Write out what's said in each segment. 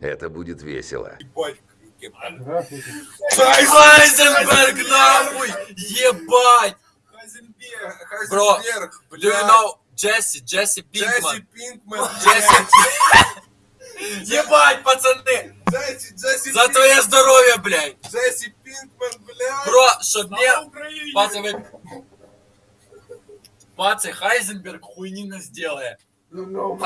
Это будет весело. Хайзенберг, нахуй! Ебать! Хайзенберг, Бро, Do you know Джесси, Джесси Джесси Пинкман? Пинкман, Джесси... Ебать, пацаны! Джесси, Джесси За твое здоровье, блядь! Джесси Пинкман, блядь. Бро, чтоб мне... Пацаны... Пацы, Хайзенберг хуйнина сделает. Ну, no,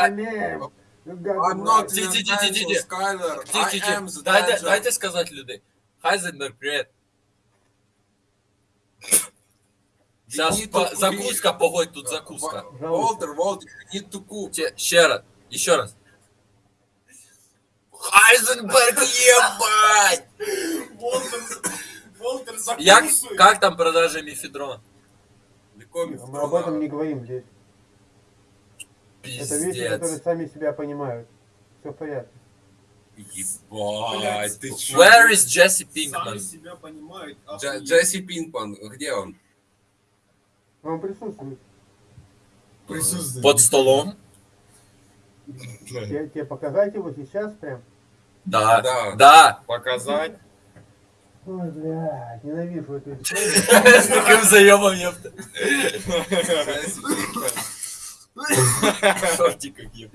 my name. You got I'm my- not Ти- the ти- ти- ти- ти. Angel Skyler. Ті, I ті, am ті. the Дайте, danger. дайте сказати людей. Хайзенберг, привет. Сейчас You need to закуска, погодь, тут закуска. Wa- Walter, Walter, you need to cook. Те- Ще раз, еще раз. Хайзенберг, ебать! Волтер, Як, как там продажи мифедрона? Мы об этом не говорим здесь. Это вещи, которые Пиздец. сами себя понимают. Все в порядке. Ебать, ты чё? Where is Jesse Сами Pinkman? себя понимают. Дж-. Джесси Пинкман, где он? Он присутствует. Присутствует. Под столом? Тебе, тебе показать его сейчас прям? Да. Да. Да. Показать? Ой, блядь, ненавижу эту историю. С таким заебом, ёпта. Шорти какие.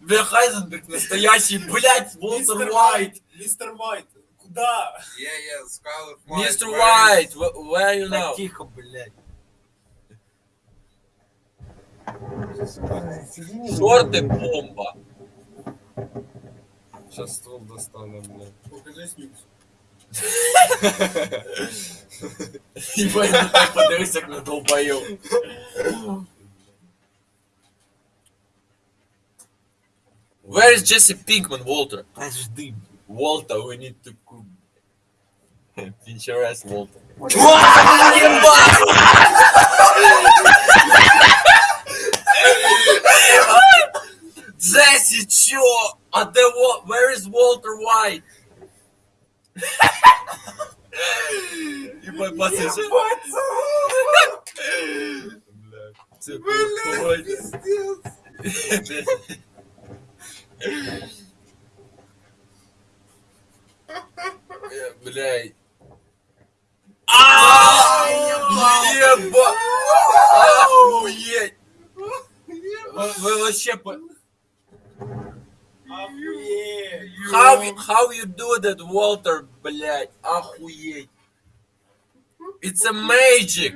Бля, Хайзенберг настоящий, блядь, Волтер Мистер Уайт. Мистер Уайт, куда? Yeah, yeah, Scarlet White. Мистер Уайт, wh- where you Так now? тихо, блядь. Шорты бомба. Сейчас ствол достану, блядь. Покажи снюкс. Ебать, ну так подивись, як на долбоёб. Where is Jesse Pinkman, Walter? Подожди. Walter, we need to cook. Pinterest Walter. Джесси, чё? А де Wa- Where is Walter White? Ебать, пацан, чё? Це погодь. Э, Блядь. Еба! Охуеть! Вы вы вообще... по- Охуеть. How, how you do that, Walter, блядь? Охуеть! It's a magic!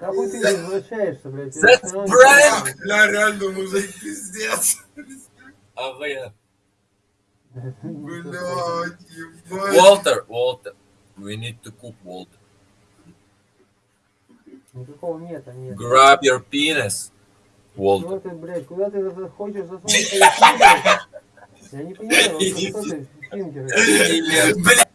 Да хуй ты не возвращаешься, блядь. я That's всё равно не prank! понимаю. Бля, реально, мужик, пиздец. Охуенно. Блядь, ебать. Walter, Walter. We need to cook, Walter. Никакого нет, а нет. Grab your penis, Walter. Чего ты, блядь, куда ты за- хочешь засунуть свои фингеры? Я не понимаю, вот что ты, фингеры? Блядь,